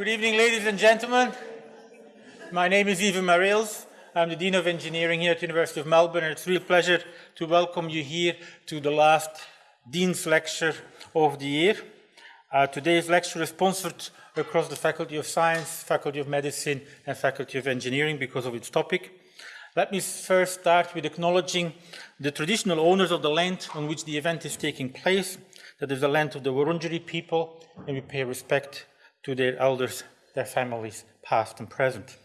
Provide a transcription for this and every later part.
Good evening, ladies and gentlemen. My name is Iven Mareels. I'm the Dean of Engineering here at the University of Melbourne, and it's a real pleasure to welcome you here to the last Dean's Lecture of the year. Uh, today's lecture is sponsored across the Faculty of Science, Faculty of Medicine, and Faculty of Engineering because of its topic. Let me first start with acknowledging the traditional owners of the land on which the event is taking place. That is the land of the Wurundjeri people, and we pay respect to their elders, their families, past and present.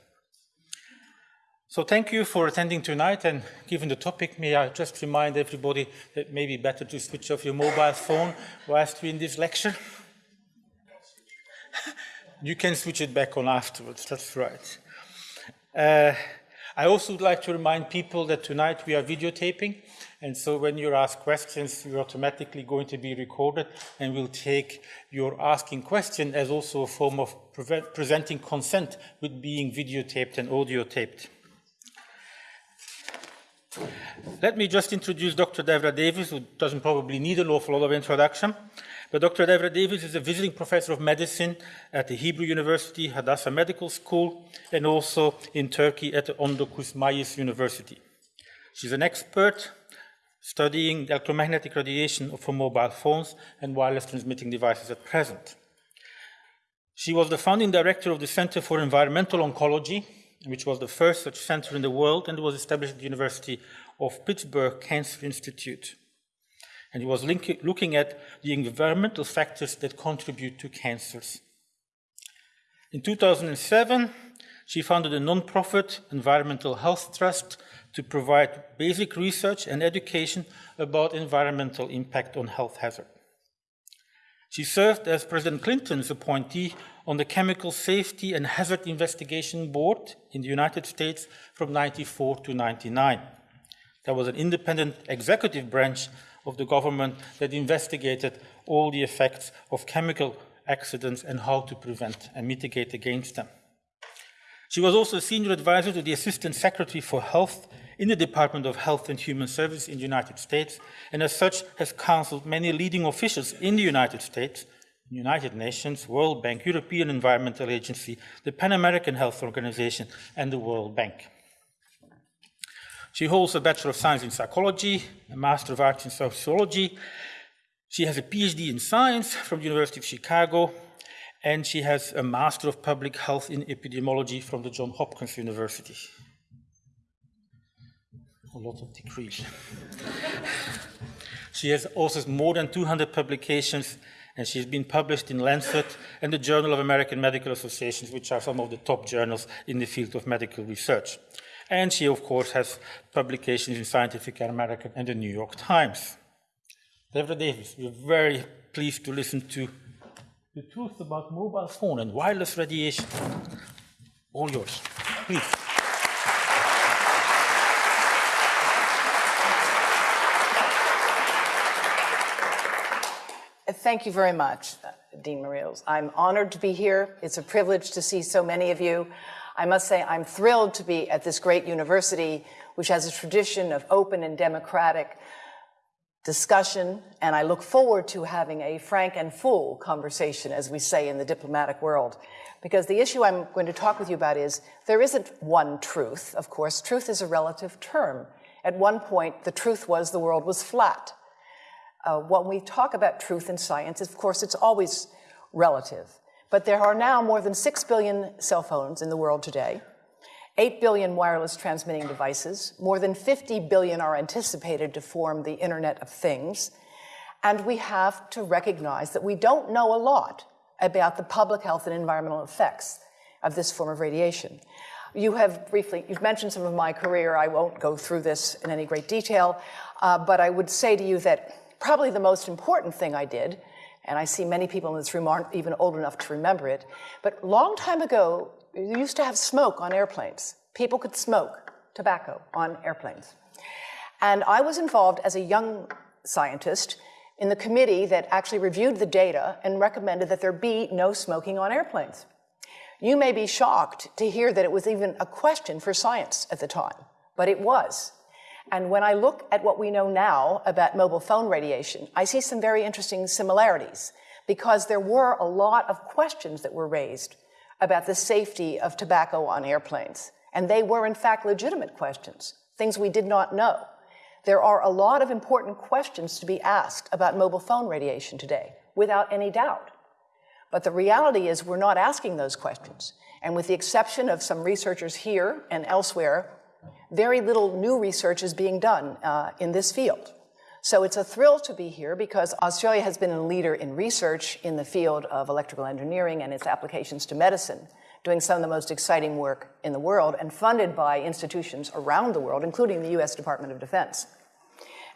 So thank you for attending tonight and given the topic, may I just remind everybody that it may be better to switch off your mobile phone whilst we're in this lecture. you can switch it back on afterwards, that's right. Uh, I also would like to remind people that tonight we are videotaping, and so when you ask questions, you're automatically going to be recorded, and we'll take your asking question as also a form of pre presenting consent with being videotaped and audio taped. Let me just introduce Dr. Devra Davis, who doesn't probably need an awful lot of introduction. But Dr. Devra Davis is a visiting professor of medicine at the Hebrew University, Hadassah Medical School, and also in Turkey at the Ondokuz University. She's an expert studying electromagnetic radiation for mobile phones and wireless transmitting devices at present. She was the founding director of the Center for Environmental Oncology, which was the first such center in the world and was established at the University of Pittsburgh Cancer Institute and he was looking at the environmental factors that contribute to cancers. In 2007, she founded a non-profit environmental health trust to provide basic research and education about environmental impact on health hazard. She served as President Clinton's appointee on the Chemical Safety and Hazard Investigation Board in the United States from 94 to 99. That was an independent executive branch of the government that investigated all the effects of chemical accidents and how to prevent and mitigate against them. She was also a senior advisor to the Assistant Secretary for Health in the Department of Health and Human Services in the United States, and as such has counseled many leading officials in the United States, United Nations, World Bank, European Environmental Agency, the Pan American Health Organization, and the World Bank. She holds a Bachelor of Science in Psychology, a Master of Arts in Sociology. She has a PhD in Science from the University of Chicago, and she has a Master of Public Health in Epidemiology from the Johns Hopkins University. A lot of degrees. she has also more than 200 publications, and she's been published in Lancet and the Journal of American Medical Associations, which are some of the top journals in the field of medical research. And she, of course, has publications in Scientific American and the New York Times. Devra Davis, we're very pleased to listen to the truth about mobile phone and wireless radiation. All yours. Please. Thank you very much, Dean Mareels. I'm honored to be here. It's a privilege to see so many of you. I must say I'm thrilled to be at this great university, which has a tradition of open and democratic discussion, and I look forward to having a frank and full conversation, as we say in the diplomatic world. Because the issue I'm going to talk with you about is there isn't one truth, of course. Truth is a relative term. At one point, the truth was the world was flat. Uh, when we talk about truth in science, of course, it's always relative. But there are now more than 6 billion cell phones in the world today, 8 billion wireless transmitting devices, more than 50 billion are anticipated to form the Internet of Things, and we have to recognize that we don't know a lot about the public health and environmental effects of this form of radiation. You have briefly, you've mentioned some of my career. I won't go through this in any great detail, uh, but I would say to you that probably the most important thing I did and I see many people in this room aren't even old enough to remember it. But long time ago, you used to have smoke on airplanes. People could smoke tobacco on airplanes. And I was involved as a young scientist in the committee that actually reviewed the data and recommended that there be no smoking on airplanes. You may be shocked to hear that it was even a question for science at the time, but it was. And when I look at what we know now about mobile phone radiation, I see some very interesting similarities because there were a lot of questions that were raised about the safety of tobacco on airplanes. And they were, in fact, legitimate questions, things we did not know. There are a lot of important questions to be asked about mobile phone radiation today, without any doubt. But the reality is, we're not asking those questions. And with the exception of some researchers here and elsewhere, very little new research is being done uh, in this field. So it's a thrill to be here because Australia has been a leader in research in the field of electrical engineering and its applications to medicine, doing some of the most exciting work in the world and funded by institutions around the world, including the US Department of Defense.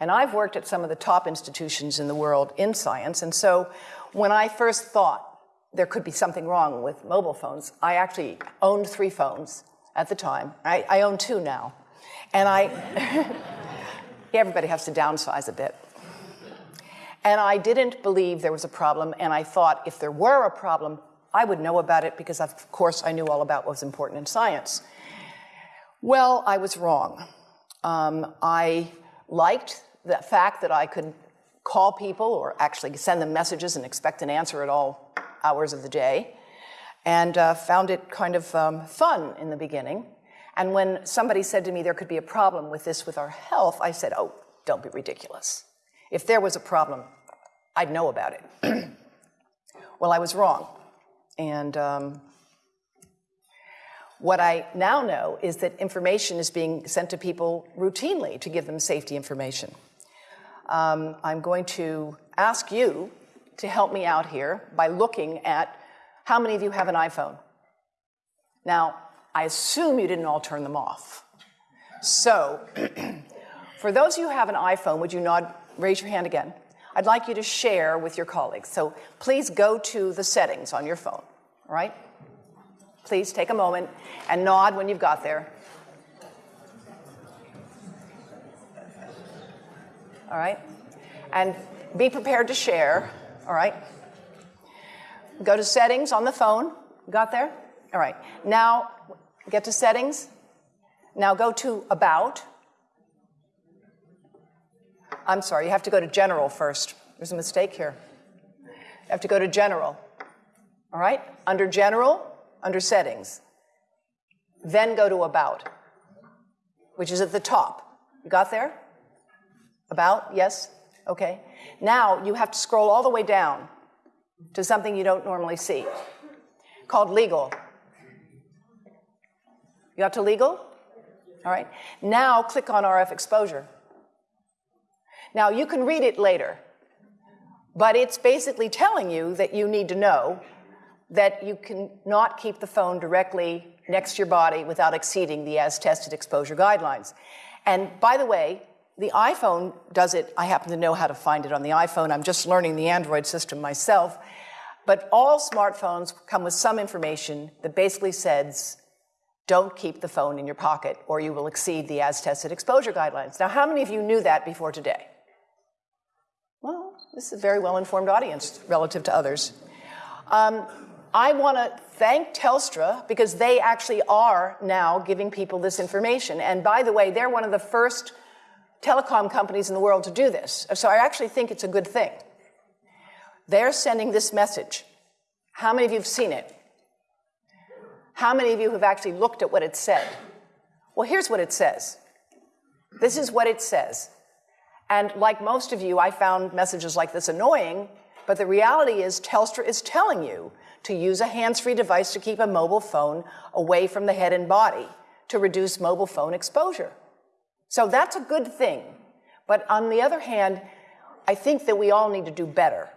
And I've worked at some of the top institutions in the world in science, and so when I first thought there could be something wrong with mobile phones, I actually owned three phones at the time. I, I own two now. And I, everybody has to downsize a bit. And I didn't believe there was a problem, and I thought if there were a problem, I would know about it because, of course, I knew all about what was important in science. Well, I was wrong. Um, I liked the fact that I could call people or actually send them messages and expect an answer at all hours of the day, and uh, found it kind of um, fun in the beginning. And when somebody said to me there could be a problem with this with our health, I said, oh, don't be ridiculous. If there was a problem, I'd know about it. well, I was wrong. And um, what I now know is that information is being sent to people routinely to give them safety information. Um, I'm going to ask you to help me out here by looking at how many of you have an iPhone? Now, I assume you didn't all turn them off. So, for those of you who have an iPhone, would you nod, raise your hand again? I'd like you to share with your colleagues. So please go to the settings on your phone, all right? Please take a moment and nod when you've got there. All right? And be prepared to share, all right? Go to settings on the phone. Got there? All right. Now, get to settings. Now go to about. I'm sorry, you have to go to general first. There's a mistake here. You have to go to general. All right? Under general, under settings. Then go to about, which is at the top. You got there? About? Yes? Okay. Now you have to scroll all the way down to something you don't normally see called legal. You got to legal? All right. Now click on RF exposure. Now you can read it later, but it's basically telling you that you need to know that you can not keep the phone directly next to your body without exceeding the as tested exposure guidelines. And by the way, the iPhone does it. I happen to know how to find it on the iPhone. I'm just learning the Android system myself. But all smartphones come with some information that basically says, don't keep the phone in your pocket or you will exceed the as tested exposure guidelines. Now, how many of you knew that before today? Well, this is a very well informed audience relative to others. Um, I want to thank Telstra because they actually are now giving people this information. And by the way, they're one of the first telecom companies in the world to do this. So I actually think it's a good thing. They're sending this message. How many of you have seen it? How many of you have actually looked at what it said? Well, here's what it says. This is what it says. And like most of you, I found messages like this annoying, but the reality is Telstra is telling you to use a hands-free device to keep a mobile phone away from the head and body to reduce mobile phone exposure. So that's a good thing. But on the other hand, I think that we all need to do better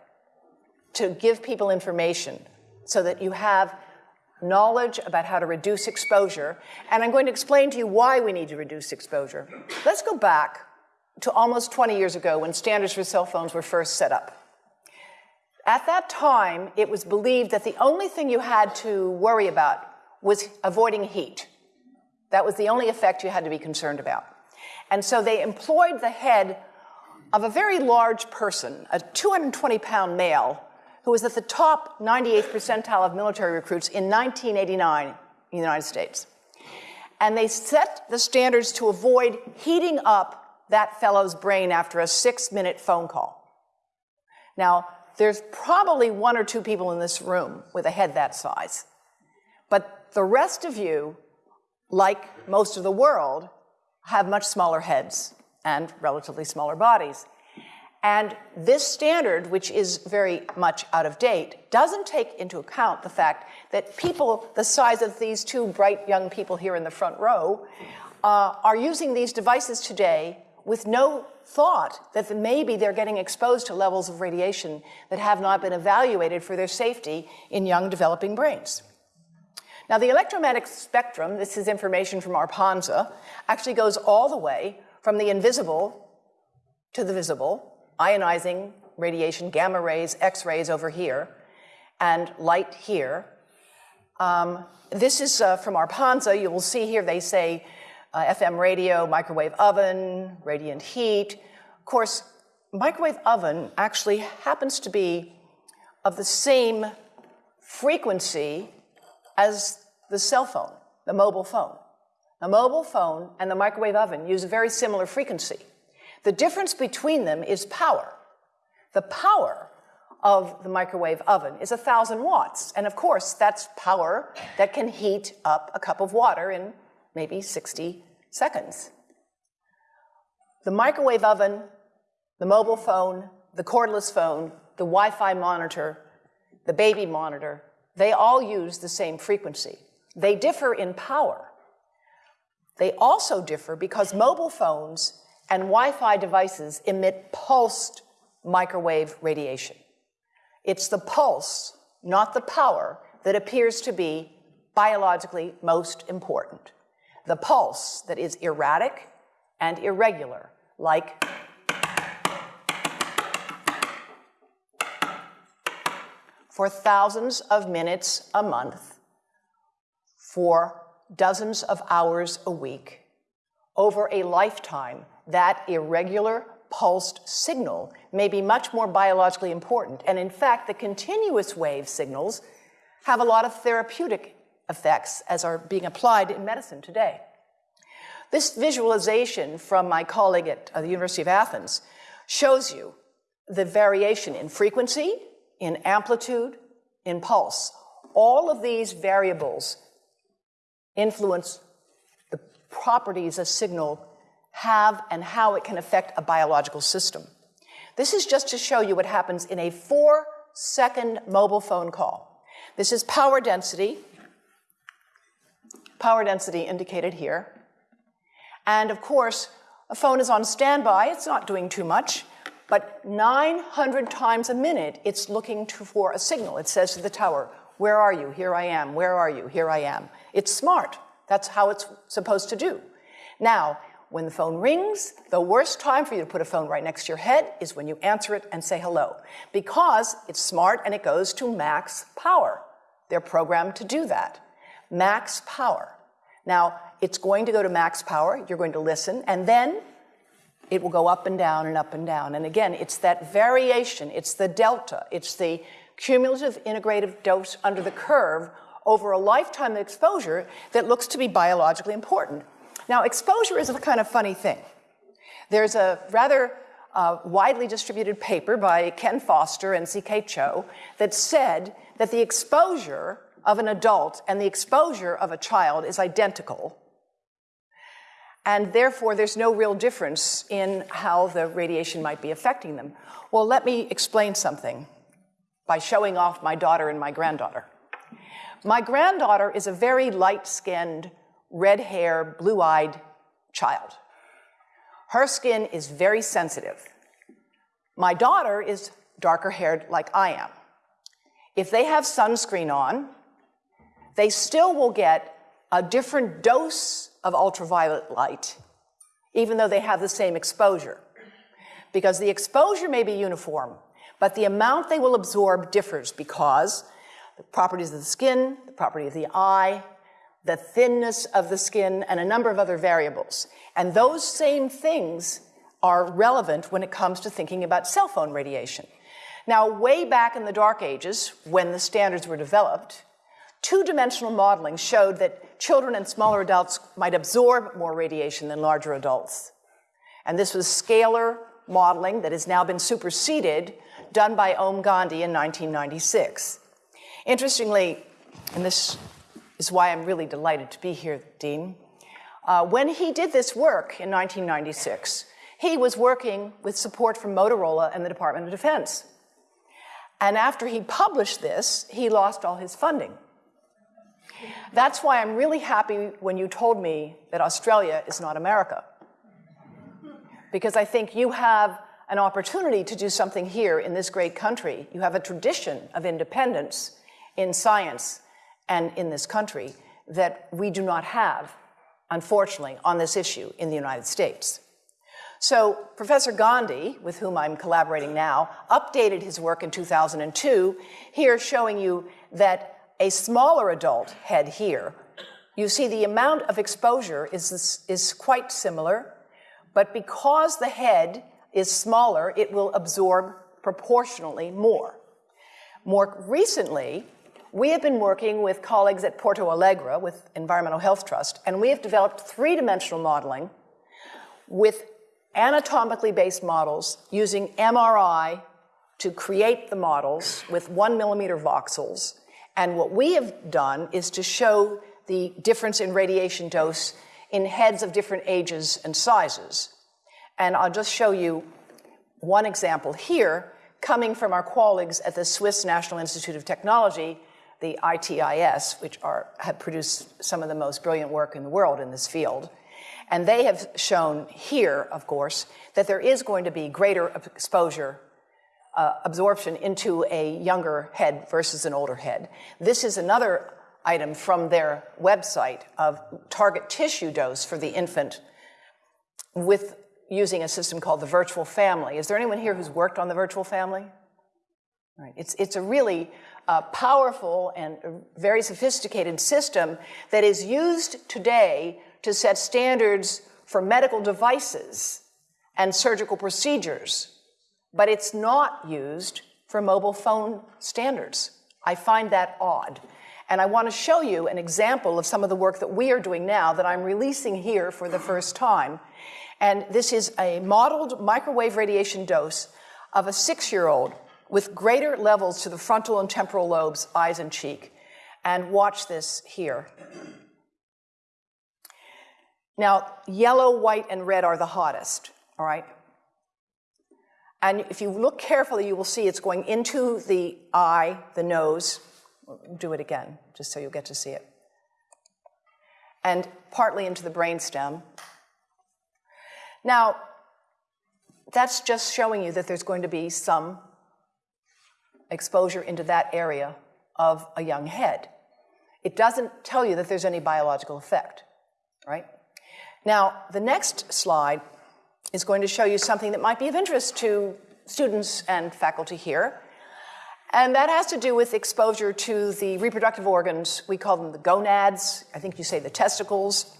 to give people information so that you have knowledge about how to reduce exposure. And I'm going to explain to you why we need to reduce exposure. Let's go back to almost 20 years ago when standards for cell phones were first set up. At that time, it was believed that the only thing you had to worry about was avoiding heat. That was the only effect you had to be concerned about. And so they employed the head of a very large person, a 220 pound male, who was at the top 98th percentile of military recruits in 1989 in the United States. And they set the standards to avoid heating up that fellow's brain after a six minute phone call. Now, there's probably one or two people in this room with a head that size. But the rest of you, like most of the world, have much smaller heads and relatively smaller bodies. And this standard, which is very much out of date, doesn't take into account the fact that people the size of these two bright young people here in the front row uh, are using these devices today with no thought that maybe they're getting exposed to levels of radiation that have not been evaluated for their safety in young developing brains. Now, the electromagnetic spectrum, this is information from ARPANSA, actually goes all the way from the invisible to the visible, ionizing radiation, gamma rays, X rays over here, and light here. Um, this is uh, from ARPANSA. You will see here they say uh, FM radio, microwave oven, radiant heat. Of course, microwave oven actually happens to be of the same frequency as the cell phone, the mobile phone. The mobile phone and the microwave oven use a very similar frequency. The difference between them is power. The power of the microwave oven is 1,000 watts. And of course, that's power that can heat up a cup of water in maybe 60 seconds. The microwave oven, the mobile phone, the cordless phone, the Wi Fi monitor, the baby monitor, they all use the same frequency. They differ in power. They also differ because mobile phones and Wi Fi devices emit pulsed microwave radiation. It's the pulse, not the power, that appears to be biologically most important the pulse that is erratic and irregular, like for thousands of minutes a month, for dozens of hours a week, over a lifetime, that irregular pulsed signal may be much more biologically important. And in fact, the continuous wave signals have a lot of therapeutic effects as are being applied in medicine today. This visualization from my colleague at uh, the University of Athens shows you the variation in frequency, in amplitude, in pulse. All of these variables influence the properties a signal have and how it can affect a biological system. This is just to show you what happens in a four second mobile phone call. This is power density, power density indicated here. And of course, a phone is on standby, it's not doing too much, but 900 times a minute it's looking to, for a signal. It says to the tower, Where are you? Here I am. Where are you? Here I am. It's smart. That's how it's supposed to do. Now, when the phone rings, the worst time for you to put a phone right next to your head is when you answer it and say hello, because it's smart and it goes to max power. They're programmed to do that. Max power. Now, it's going to go to max power, you're going to listen, and then it will go up and down and up and down. And again, it's that variation, it's the delta, it's the cumulative integrative dose under the curve over a lifetime of exposure that looks to be biologically important. Now, exposure is a kind of funny thing. There's a rather uh, widely distributed paper by Ken Foster and C.K. Chou that said that the exposure of an adult and the exposure of a child is identical. And therefore, there's no real difference in how the radiation might be affecting them. Well, let me explain something by showing off my daughter and my granddaughter. My granddaughter is a very light skinned, red hair, blue eyed child. Her skin is very sensitive. My daughter is darker haired like I am. If they have sunscreen on, they still will get a different dose of ultraviolet light, even though they have the same exposure. Because the exposure may be uniform, but the amount they will absorb differs because the properties of the skin, the property of the eye, the thinness of the skin, and a number of other variables. And those same things are relevant when it comes to thinking about cell phone radiation. Now, way back in the dark ages, when the standards were developed, two dimensional modeling showed that children and smaller adults might absorb more radiation than larger adults. And this was scalar modeling that has now been superseded, done by Om Gandhi in 1996. Interestingly, and this is why I'm really delighted to be here, Dean, uh, when he did this work in 1996, he was working with support from Motorola and the Department of Defense. And after he published this, he lost all his funding. That's why I'm really happy when you told me that Australia is not America. Because I think you have an opportunity to do something here in this great country. You have a tradition of independence in science and in this country that we do not have, unfortunately, on this issue in the United States. So Professor Gandhi, with whom I'm collaborating now, updated his work in 2002, here showing you that a smaller adult head here, you see the amount of exposure is, is quite similar, but because the head is smaller, it will absorb proportionally more. More recently, we have been working with colleagues at Porto Alegre with Environmental Health Trust, and we have developed three-dimensional modeling with anatomically based models using MRI to create the models with one millimeter voxels. And what we have done is to show the difference in radiation dose in heads of different ages and sizes. And I'll just show you one example here coming from our colleagues at the Swiss National Institute of Technology, the IT'IS, which are, have produced some of the most brilliant work in the world in this field. And they have shown here, of course, that there is going to be greater exposure, uh, absorption into a younger head versus an older head. This is another item from their website of target tissue dose for the infant with using a system called the virtual family. Is there anyone here who's worked on the virtual family? It's, it's a really uh, powerful and very sophisticated system that is used today to set standards for medical devices and surgical procedures, but it's not used for mobile phone standards. I find that odd. And I want to show you an example of some of the work that we are doing now that I'm releasing here for the first time. And this is a modeled microwave radiation dose of a six year old with greater levels to the frontal and temporal lobes, eyes, and cheek. And watch this here. Now, yellow, white, and red are the hottest, all right? And if you look carefully, you will see it's going into the eye, the nose. Do it again, just so you'll get to see it. And partly into the brainstem. Now, that's just showing you that there's going to be some exposure into that area of a young head. It doesn't tell you that there's any biological effect, right? Now, the next slide is going to show you something that might be of interest to students and faculty here. And that has to do with exposure to the reproductive organs. We call them the gonads, I think you say the testicles,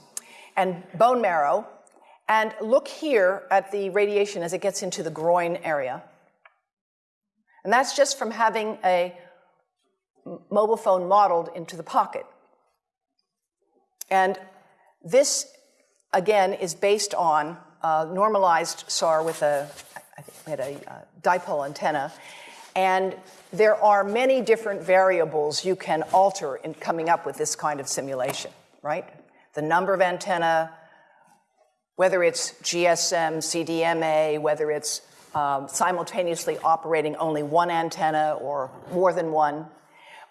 and bone marrow. And look here at the radiation as it gets into the groin area. And that's just from having a mobile phone modeled into the pocket. And this again, is based on a normalized SAR with a, I think we had a, a dipole antenna. And there are many different variables you can alter in coming up with this kind of simulation, right? The number of antenna, whether it's GSM, CDMA, whether it's um, simultaneously operating only one antenna or more than one.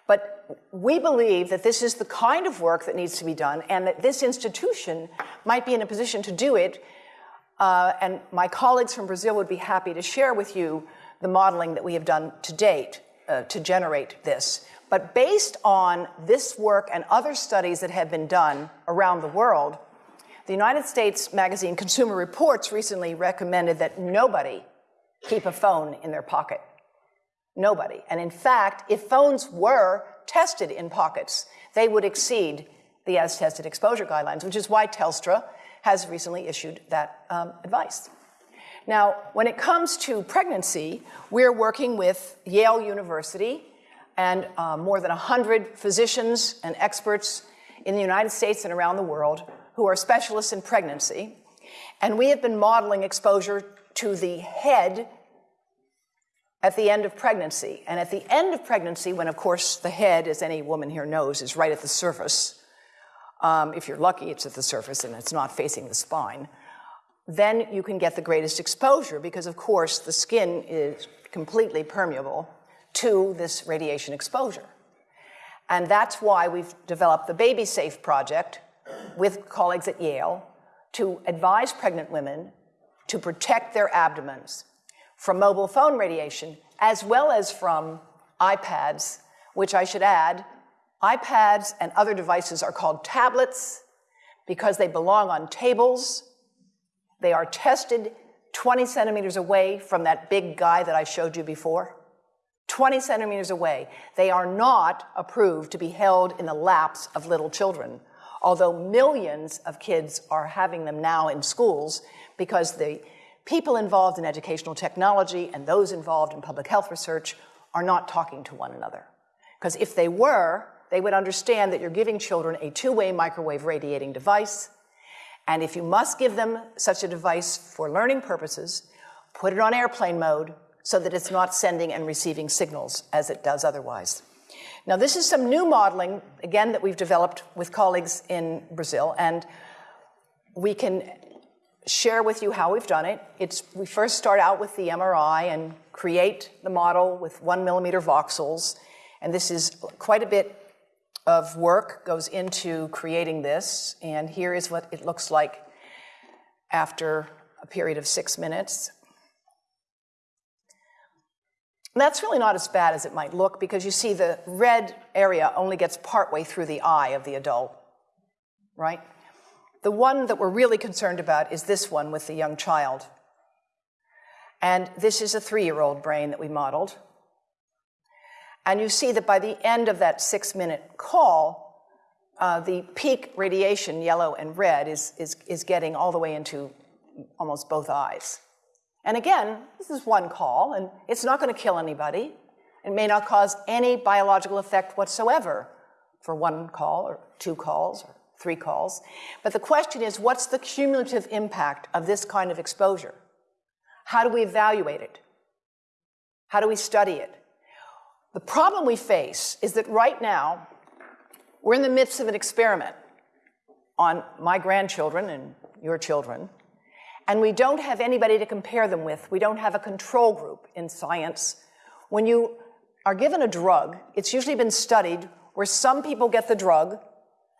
But we believe that this is the kind of work that needs to be done and that this institution might be in a position to do it. Uh, and my colleagues from Brazil would be happy to share with you the modeling that we have done to date uh, to generate this. But based on this work and other studies that have been done around the world, the United States magazine Consumer Reports recently recommended that nobody keep a phone in their pocket. Nobody. And in fact, if phones were tested in pockets, they would exceed the as tested exposure guidelines, which is why Telstra has recently issued that um, advice. Now, when it comes to pregnancy, we're working with Yale University and uh, more than 100 physicians and experts in the United States and around the world who are specialists in pregnancy, and we have been modeling exposure to the head at the end of pregnancy. And at the end of pregnancy, when of course the head, as any woman here knows, is right at the surface, um, if you're lucky, it's at the surface and it's not facing the spine, then you can get the greatest exposure because, of course, the skin is completely permeable to this radiation exposure. And that's why we've developed the Baby Safe project with colleagues at Yale to advise pregnant women to protect their abdomens from mobile phone radiation as well as from iPads, which I should add, iPads and other devices are called tablets because they belong on tables. They are tested 20 centimeters away from that big guy that I showed you before. 20 centimeters away. They are not approved to be held in the laps of little children, although millions of kids are having them now in schools because the people involved in educational technology and those involved in public health research are not talking to one another. Because if they were, they would understand that you're giving children a two-way microwave radiating device, and if you must give them such a device for learning purposes, put it on airplane mode so that it's not sending and receiving signals as it does otherwise. Now, this is some new modeling, again, that we've developed with colleagues in Brazil, and we can share with you how we've done it. It's, we first start out with the MRI and create the model with one millimeter voxels. And this is quite a bit of work goes into creating this. And here is what it looks like after a period of six minutes. That's really not as bad as it might look because you see the red area only gets partway through the eye of the adult, right? The one that we're really concerned about is this one with the young child. And this is a three year old brain that we modeled. And you see that by the end of that six minute call, uh, the peak radiation, yellow and red, is, is, is getting all the way into almost both eyes. And again, this is one call, and it's not going to kill anybody. It may not cause any biological effect whatsoever for one call or two calls or three calls. But the question is, what's the cumulative impact of this kind of exposure? How do we evaluate it? How do we study it? The problem we face is that right now, we're in the midst of an experiment on my grandchildren and your children, and we don't have anybody to compare them with. We don't have a control group in science. When you are given a drug, it's usually been studied where some people get the drug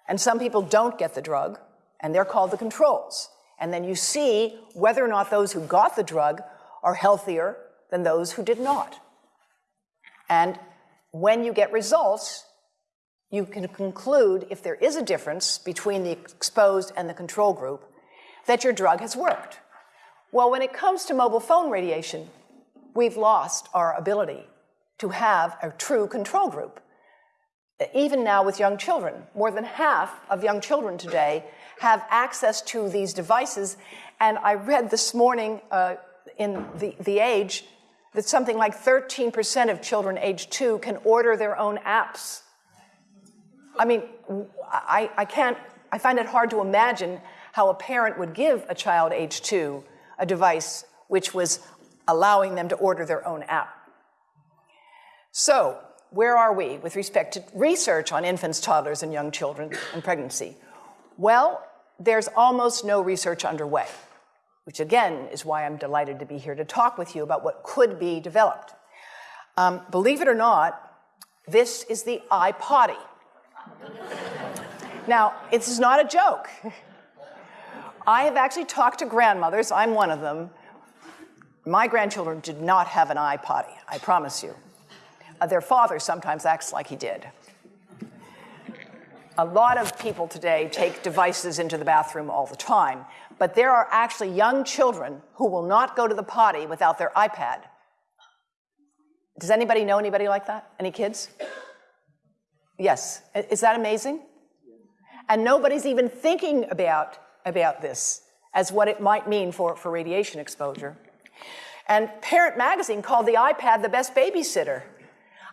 and some people don't get the drug, and they're called the controls. And then you see whether or not those who got the drug are healthier than those who did not. And when you get results, you can conclude if there is a difference between the exposed and the control group, that your drug has worked. Well, when it comes to mobile phone radiation, we've lost our ability to have a true control group even now with young children. More than half of young children today have access to these devices. And I read this morning uh, in the, the Age that something like 13% of children age two can order their own apps. I mean, I, I can't, I find it hard to imagine how a parent would give a child age two a device which was allowing them to order their own app. So, where are we with respect to research on infants, toddlers, and young children and pregnancy? Well, there's almost no research underway, which again is why I'm delighted to be here to talk with you about what could be developed. Um, believe it or not, this is the iPotty. now, this is not a joke. I have actually talked to grandmothers, I'm one of them. My grandchildren did not have an iPotty, I promise you. Uh, their father sometimes acts like he did. A lot of people today take devices into the bathroom all the time, but there are actually young children who will not go to the potty without their iPad. Does anybody know anybody like that? Any kids? Yes. Is that amazing? And nobody's even thinking about, about this as what it might mean for, for radiation exposure. And Parent Magazine called the iPad the best babysitter.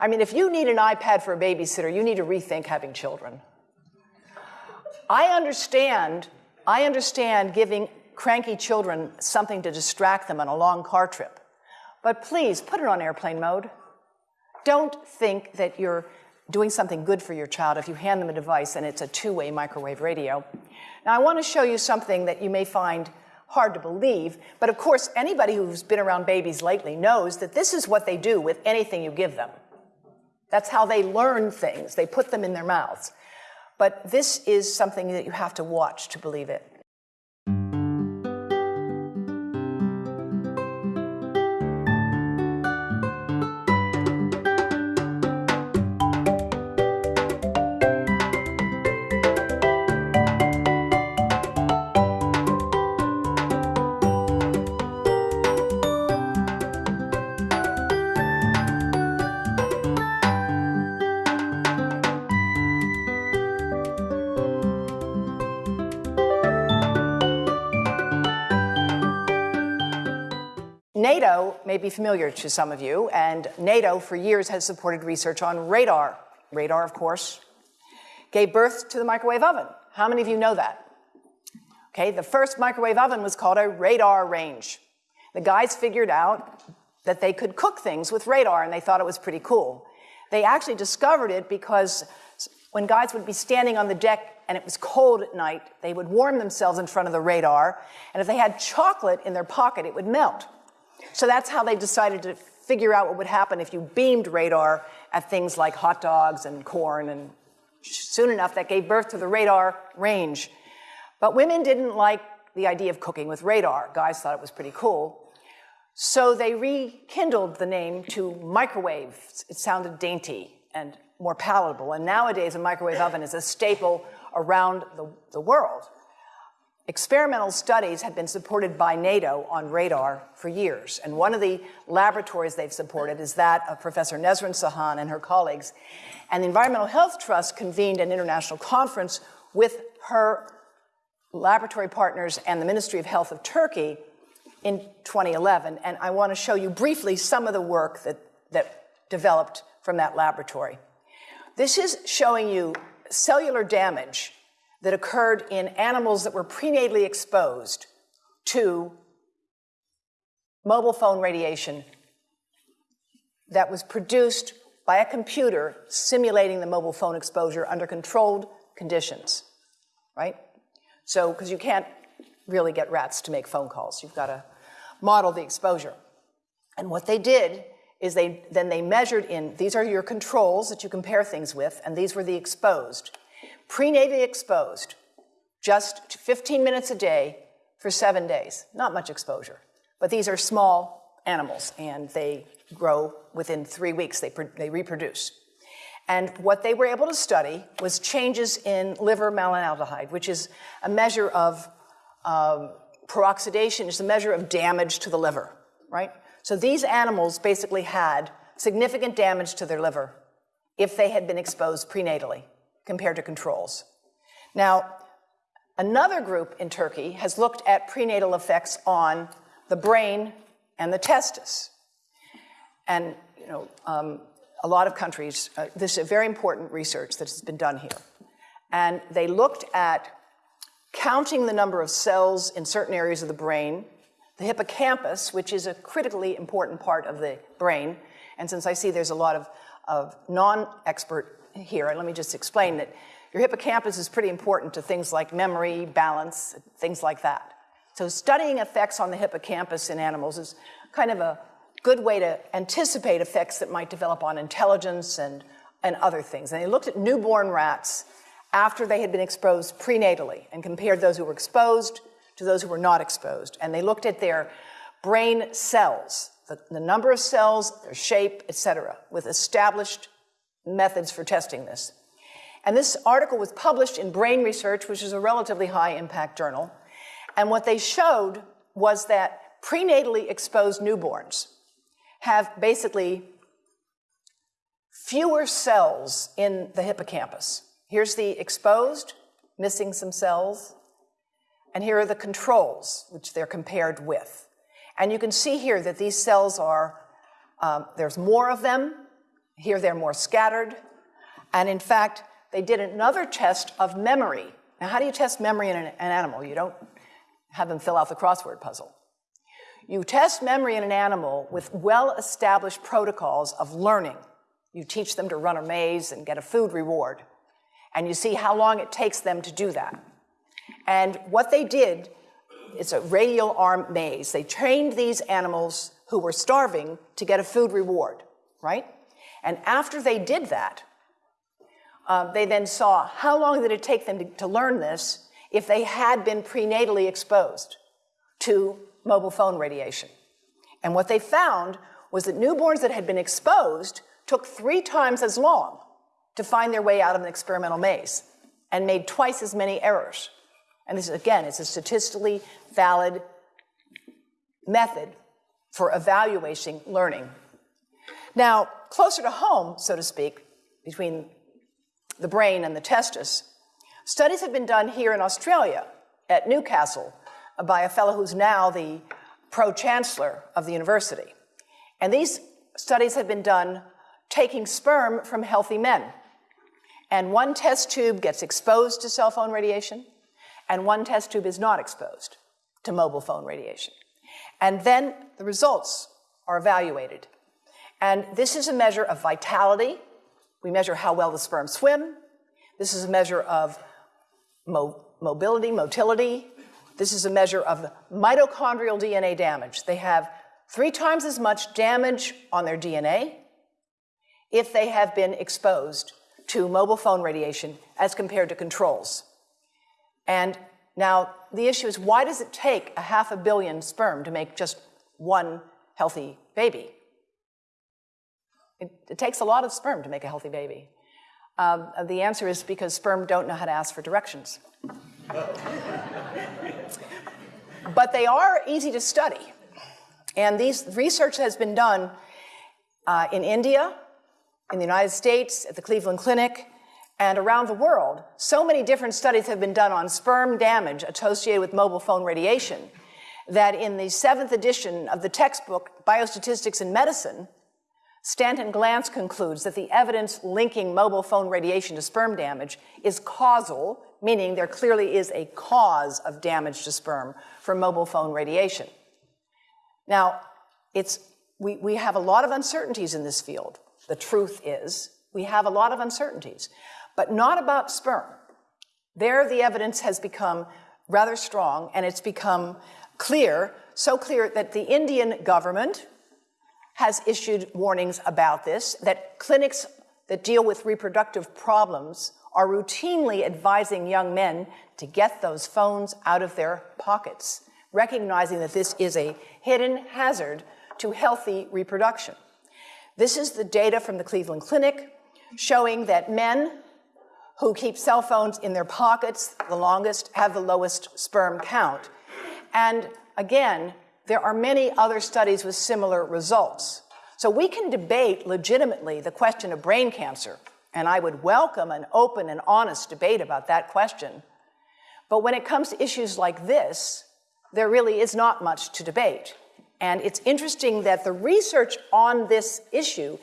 I mean, if you need an iPad for a babysitter, you need to rethink having children. I understand, I understand giving cranky children something to distract them on a long car trip. But please put it on airplane mode. Don't think that you're doing something good for your child if you hand them a device and it's a two-way microwave radio. Now I want to show you something that you may find hard to believe, but of course anybody who's been around babies lately knows that this is what they do with anything you give them. That's how they learn things. They put them in their mouths. But this is something that you have to watch to believe it. May be familiar to some of you, and NATO for years has supported research on radar. Radar, of course, gave birth to the microwave oven. How many of you know that? Okay, the first microwave oven was called a Radarange. The guys figured out that they could cook things with radar, and they thought it was pretty cool. They actually discovered it because when guys would be standing on the deck and it was cold at night, they would warm themselves in front of the radar, and if they had chocolate in their pocket, it would melt. So that's how they decided to figure out what would happen if you beamed radar at things like hot dogs and corn. And soon enough, that gave birth to the radar range. But women didn't like the idea of cooking with radar. Guys thought it was pretty cool. So they rekindled the name to microwave. It sounded dainty and more palatable. And nowadays, a microwave oven is a staple around the, the world. Experimental studies have been supported by NATO on radar for years, and one of the laboratories they've supported is that of Professor Nesrin Seyhan and her colleagues. And the Environmental Health Trust convened an international conference with her laboratory partners and the Ministry of Health of Turkey in 2011. And I want to show you briefly some of the work that, that developed from that laboratory. This is showing you cellular damage that occurred in animals that were prenatally exposed to mobile phone radiation that was produced by a computer simulating the mobile phone exposure under controlled conditions, right? So, because you can't really get rats to make phone calls, you've got to model the exposure. And what they did is they then they measured in these are your controls that you compare things with, and these were the exposed prenatally exposed, just 15 minutes a day for seven days. Not much exposure. But these are small animals, and they grow within three weeks, they, they reproduce. And what they were able to study was changes in liver malonaldehyde, which is a measure of um, peroxidation, is a measure of damage to the liver, right? So these animals basically had significant damage to their liver if they had been exposed prenatally compared to controls. Now, another group in Turkey has looked at prenatal effects on the brain and the testis. And, you know, um, a lot of countries, uh, this is a very important research that has been done here. And they looked at counting the number of cells in certain areas of the brain, the hippocampus, which is a critically important part of the brain. And since I see there's a lot of, of non expert here, and let me just explain that your hippocampus is pretty important to things like memory, balance, things like that. So studying effects on the hippocampus in animals is kind of a good way to anticipate effects that might develop on intelligence and, and other things. And they looked at newborn rats after they had been exposed prenatally and compared those who were exposed to those who were not exposed. And they looked at their brain cells, the, the number of cells, their shape, et cetera, with established methods for testing this. And this article was published in Brain Research, which is a relatively high impact journal. And what they showed was that prenatally exposed newborns have basically fewer cells in the hippocampus. Here's the exposed, missing some cells, and here are the controls, which they're compared with. And you can see here that these cells are, um, there's more of them, here they're more scattered. And in fact, they did another test of memory. Now, how do you test memory in an, an animal? You don't have them fill out the crossword puzzle. You test memory in an animal with well established protocols of learning. You teach them to run a maze and get a food reward. And you see how long it takes them to do that. And what they did, it's a radial arm maze. They trained these animals who were starving to get a food reward, right? And after they did that, um, they then saw how long did it take them to, to learn this if they had been prenatally exposed to mobile phone radiation. And what they found was that newborns that had been exposed took three times as long to find their way out of an experimental maze and made twice as many errors. And this, again, is a statistically valid method for evaluating learning. Now, closer to home, so to speak, between the brain and the testis, studies have been done here in Australia at Newcastle by a fellow who's now the pro chancellor of the university. And these studies have been done taking sperm from healthy men. And one test tube gets exposed to cell phone radiation, and one test tube is not exposed to mobile phone radiation. And then the results are evaluated. And this is a measure of vitality. We measure how well the sperm swim. This is a measure of mo mobility, motility. This is a measure of mitochondrial DNA damage. They have three times as much damage on their DNA if they have been exposed to mobile phone radiation as compared to controls. And now the issue is why does it take a half a billion sperm to make just one healthy baby? It, it takes a lot of sperm to make a healthy baby. Um, the answer is because sperm don't know how to ask for directions. but they are easy to study. And these research has been done uh, in India, in the United States, at the Cleveland Clinic, and around the world. So many different studies have been done on sperm damage associated with mobile phone radiation that in the seventh edition of the textbook, Biostatistics in Medicine, Stanton Glantz concludes that the evidence linking mobile phone radiation to sperm damage is causal, meaning there clearly is a cause of damage to sperm from mobile phone radiation. Now, it's, we, we have a lot of uncertainties in this field. The truth is, we have a lot of uncertainties, but not about sperm. There, the evidence has become rather strong, and it's become clear, so clear that the Indian government, has issued warnings about this, that clinics that deal with reproductive problems are routinely advising young men to get those phones out of their pockets, recognizing that this is a hidden hazard to healthy reproduction. This is the data from the Cleveland Clinic showing that men who keep cell phones in their pockets the longest have the lowest sperm count. And again, there are many other studies with similar results. So we can debate legitimately the question of brain cancer, and I would welcome an open and honest debate about that question. But when it comes to issues like this, there really is not much to debate. And it's interesting that the research on this issue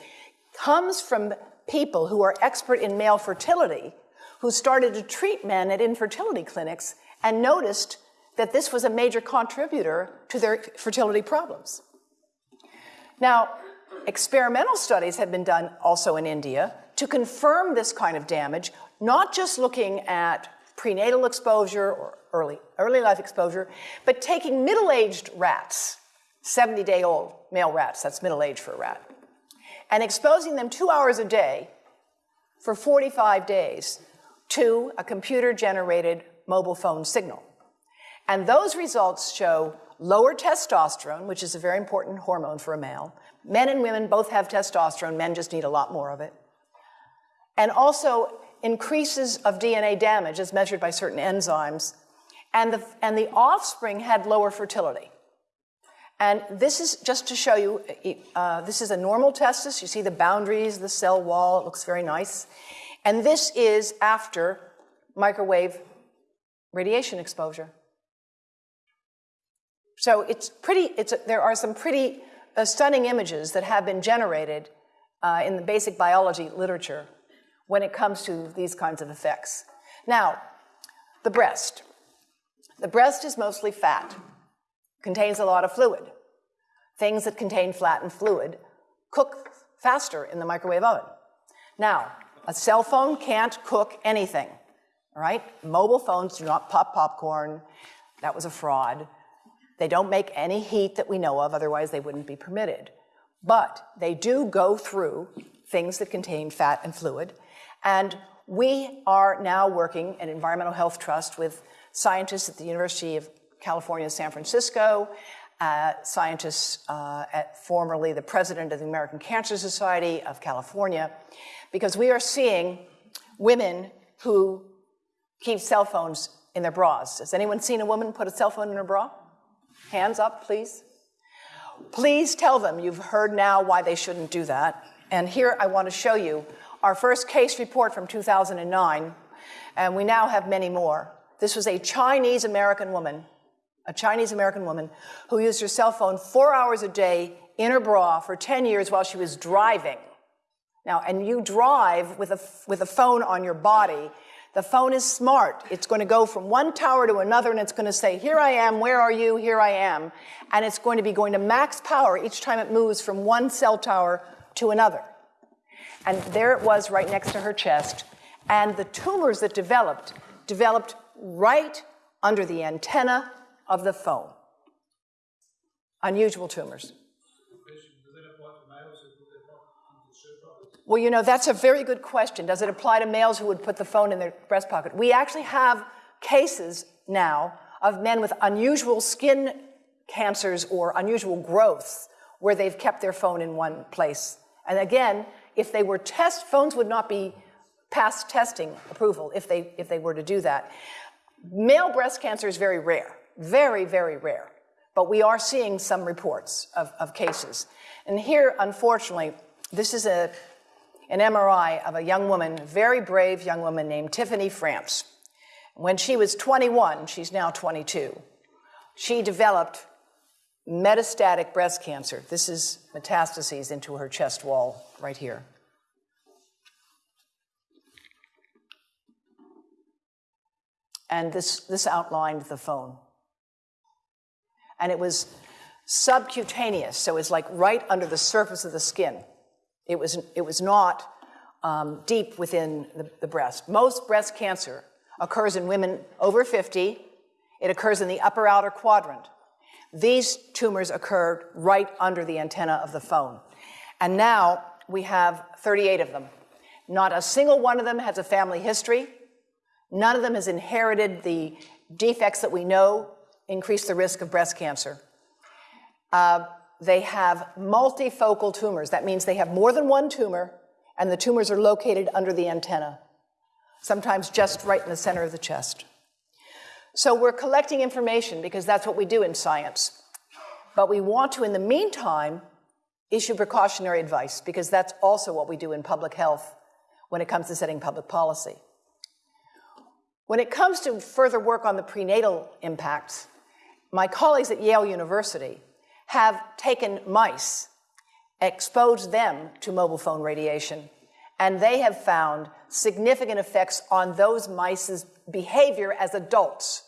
comes from people who are expert in male fertility, who started to treat men at infertility clinics and noticed that this was a major contributor to their fertility problems. Now, experimental studies have been done also in India to confirm this kind of damage, not just looking at prenatal exposure or early, early life exposure, but taking middle aged rats, 70 day old male rats, that's middle age for a rat, and exposing them two hours a day for 45 days to a computer generated mobile phone signal. And those results show lower testosterone, which is a very important hormone for a male. Men and women both have testosterone, men just need a lot more of it. And also increases of DNA damage as measured by certain enzymes. And the, and the offspring had lower fertility. And this is just to show you, uh, this is a normal testis. You see the boundaries, the cell wall, it looks very nice. And this is after microwave radiation exposure. So it's pretty, it's there are some pretty uh, stunning images that have been generated uh, in the basic biology literature when it comes to these kinds of effects. Now, the breast. The breast is mostly fat, contains a lot of fluid. Things that contain fat and fluid cook faster in the microwave oven. Now, a cell phone can't cook anything, right? Mobile phones do not pop popcorn. That was a fraud. They don't make any heat that we know of, otherwise, they wouldn't be permitted. But they do go through things that contain fat and fluid. And we are now working at Environmental Health Trust with scientists at the University of California, San Francisco, uh, scientists uh, at formerly the president of the American Cancer Society of California, because we are seeing women who keep cell phones in their bras. Has anyone seen a woman put a cell phone in her bra? Hands up, please. Please tell them you've heard now why they shouldn't do that. And here I want to show you our first case report from 2009, and we now have many more. This was a Chinese American woman, a Chinese American woman who used her cell phone four hours a day in her bra for 10 years while she was driving. Now, and you drive with a, with a phone on your body. The phone is smart. It's going to go from one tower to another and it's going to say, Here I am, where are you? Here I am. And it's going to be going to max power each time it moves from one cell tower to another. And there it was right next to her chest. And the tumors that developed, developed right under the antenna of the phone. Unusual tumors. Well, you know, that's a very good question. Does it apply to males who would put the phone in their breast pocket? We actually have cases now of men with unusual skin cancers or unusual growths where they've kept their phone in one place. And again, if they were test, phones would not be past testing approval if they, if they were to do that. Male breast cancer is very rare, very, very rare. But we are seeing some reports of, of cases. And here, unfortunately, this is a, an MRI of a young woman, very brave young woman named Tiffany Frantz. When she was 21, she's now 22, she developed metastatic breast cancer. This is metastases into her chest wall right here. And this, this outlined the phone. And it was subcutaneous, so it's like right under the surface of the skin. It was, it was not um, deep within the, the breast. Most breast cancer occurs in women over 50. It occurs in the upper outer quadrant. These tumors occurred right under the antenna of the phone. And now we have 38 of them. Not a single one of them has a family history. None of them has inherited the defects that we know increase the risk of breast cancer. Uh, they have multifocal tumors. That means they have more than one tumor, and the tumors are located under the antenna, sometimes just right in the center of the chest. So we're collecting information because that's what we do in science. But we want to, in the meantime, issue precautionary advice because that's also what we do in public health when it comes to setting public policy. When it comes to further work on the prenatal impacts, my colleagues at Yale University have taken mice, exposed them to mobile phone radiation, and they have found significant effects on those mice's behavior as adults.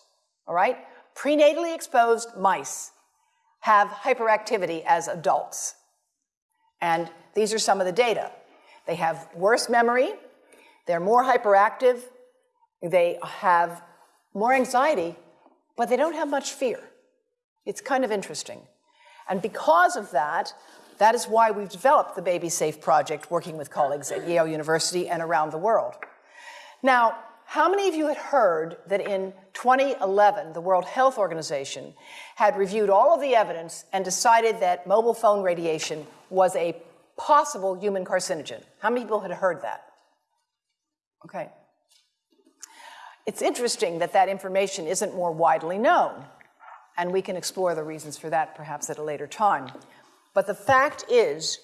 All right? Prenatally exposed mice have hyperactivity as adults. And these are some of the data. They have worse memory, they're more hyperactive, they have more anxiety, but they don't have much fear. It's kind of interesting. And because of that, that is why we've developed the Baby Safe Project, working with colleagues at Yale University and around the world. Now, how many of you had heard that in 2011, the World Health Organization had reviewed all of the evidence and decided that mobile phone radiation was a possible human carcinogen? How many people had heard that? Okay. It's interesting that that information isn't more widely known, and we can explore the reasons for that perhaps at a later time. But the fact is,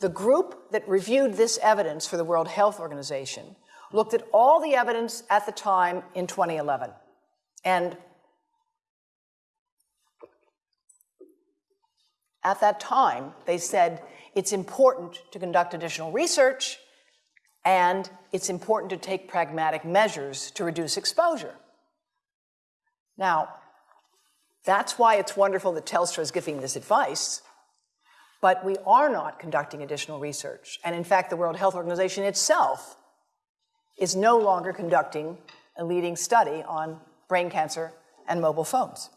the group that reviewed this evidence for the World Health Organization looked at all the evidence at the time in 2011. And at that time, they said it's important to conduct additional research and it's important to take pragmatic measures to reduce exposure. Now, that's why it's wonderful that Telstra is giving this advice, but we are not conducting additional research. And in fact, the World Health Organization itself is no longer conducting a leading study on brain cancer and mobile phones.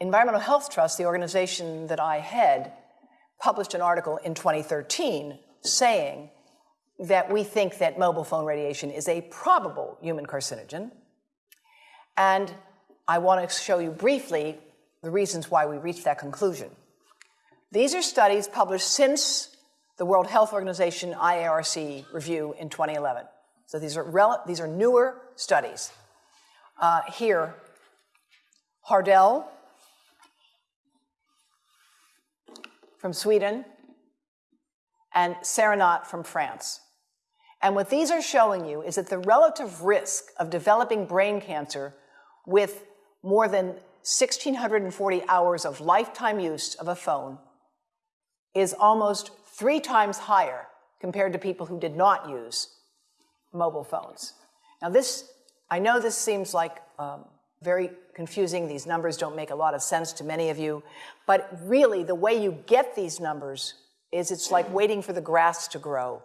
Environmental Health Trust, the organization that I head, published an article in 2013 saying that we think that mobile phone radiation is a probable human carcinogen. And I want to show you briefly the reasons why we reached that conclusion. These are studies published since the World Health Organization IARC review in 2011. So these are, these are newer studies. Uh, here, Hardell from Sweden and CERENAT from France. And what these are showing you is that the relative risk of developing brain cancer with more than 1,640 hours of lifetime use of a phone is almost three times higher compared to people who did not use mobile phones. Now, this, I know this seems like um, very confusing. These numbers don't make a lot of sense to many of you. But really, the way you get these numbers is it's like waiting for the grass to grow.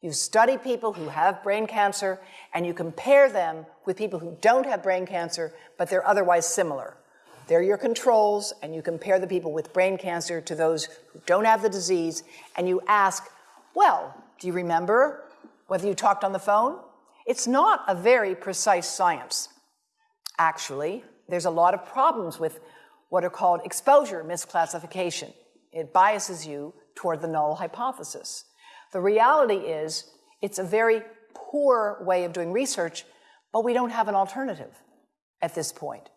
You study people who have brain cancer and you compare them with people who don't have brain cancer, but they're otherwise similar. They're your controls, and you compare the people with brain cancer to those who don't have the disease, and you ask, well, do you remember whether you talked on the phone? It's not a very precise science. Actually, there's a lot of problems with what are called exposure misclassification. It biases you toward the null hypothesis. The reality is, it's a very poor way of doing research, but we don't have an alternative at this point.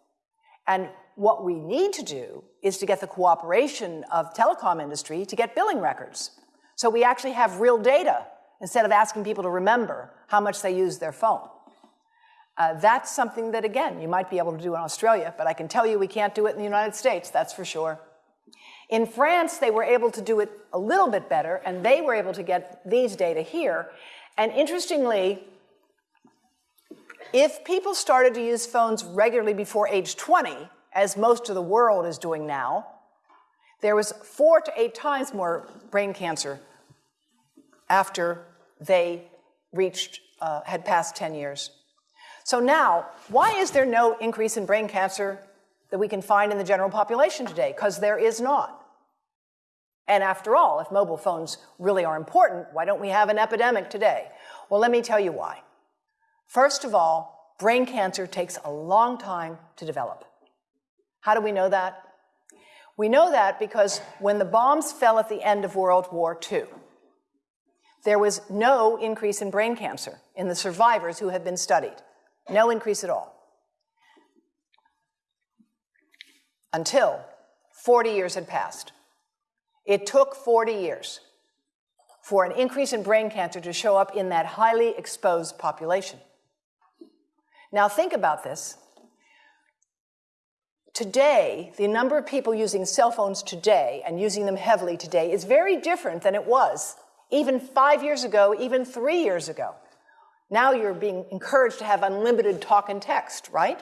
And what we need to do is to get the cooperation of telecom industry to get billing records. So we actually have real data instead of asking people to remember how much they use their phone. Uh, that's something that, again, you might be able to do in Australia, but I can tell you we can't do it in the United States, that's for sure. In France, they were able to do it a little bit better, and they were able to get these data here. And interestingly, if people started to use phones regularly before age 20, as most of the world is doing now, there was four to eight times more brain cancer after they reached, uh, had passed 10 years. So now, why is there no increase in brain cancer that we can find in the general population today? Because there is not. And after all, if mobile phones really are important, why don't we have an epidemic today? Well, let me tell you why. First of all, brain cancer takes a long time to develop. How do we know that? We know that because when the bombs fell at the end of World War II, there was no increase in brain cancer in the survivors who had been studied. No increase at all. Until 40 years had passed. It took 40 years for an increase in brain cancer to show up in that highly exposed population. Now, think about this. Today, the number of people using cell phones today and using them heavily today is very different than it was even five years ago, even three years ago. Now you're being encouraged to have unlimited talk and text, right?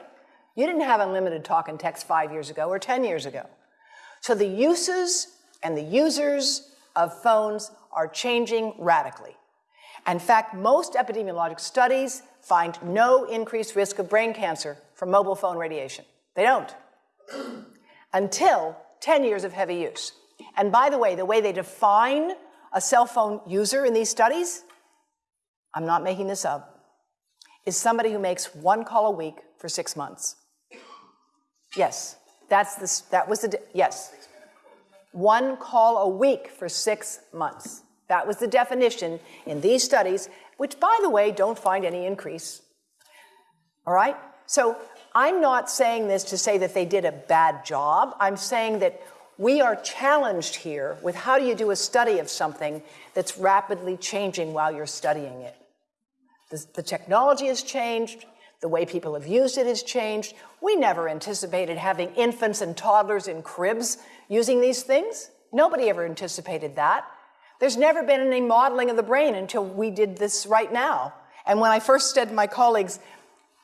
You didn't have unlimited talk and text five years ago or 10 years ago. So the uses and the users of phones are changing radically. In fact, most epidemiologic studies find no increased risk of brain cancer from mobile phone radiation. They don't. Until 10 years of heavy use. And by the way, the way they define a cell phone user in these studies, I'm not making this up, is somebody who makes one call a week for six months. Yes, that's the, that was the, yes one call a week for six months. That was the definition in these studies, which, by the way, don't find any increase. All right? So I'm not saying this to say that they did a bad job. I'm saying that we are challenged here with how do you do a study of something that's rapidly changing while you're studying it. The, the technology has changed. The way people have used it has changed. We never anticipated having infants and toddlers in cribs using these things. Nobody ever anticipated that. There's never been any modeling of the brain until we did this right now. And when I first said to my colleagues,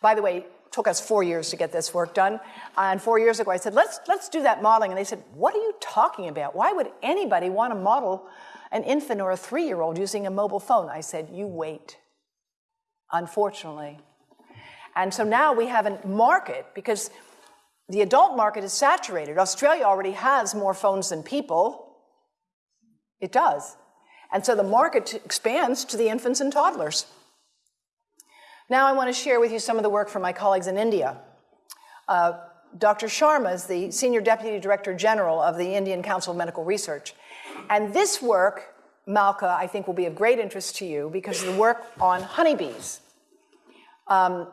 by the way, took us four years to get this work done. And four years ago, I said, let's, let's do that modeling. And they said, what are you talking about? Why would anybody want to model an infant or a three-year-old using a mobile phone? I said, you wait, unfortunately. And so now we have a market because the adult market is saturated. Australia already has more phones than people. It does. And so the market expands to the infants and toddlers. Now I want to share with you some of the work from my colleagues in India. Uh, Dr. Sharma is the Senior Deputy Director General of the Indian Council of Medical Research. And this work, Malka, I think will be of great interest to you because of the work on honeybees. Um,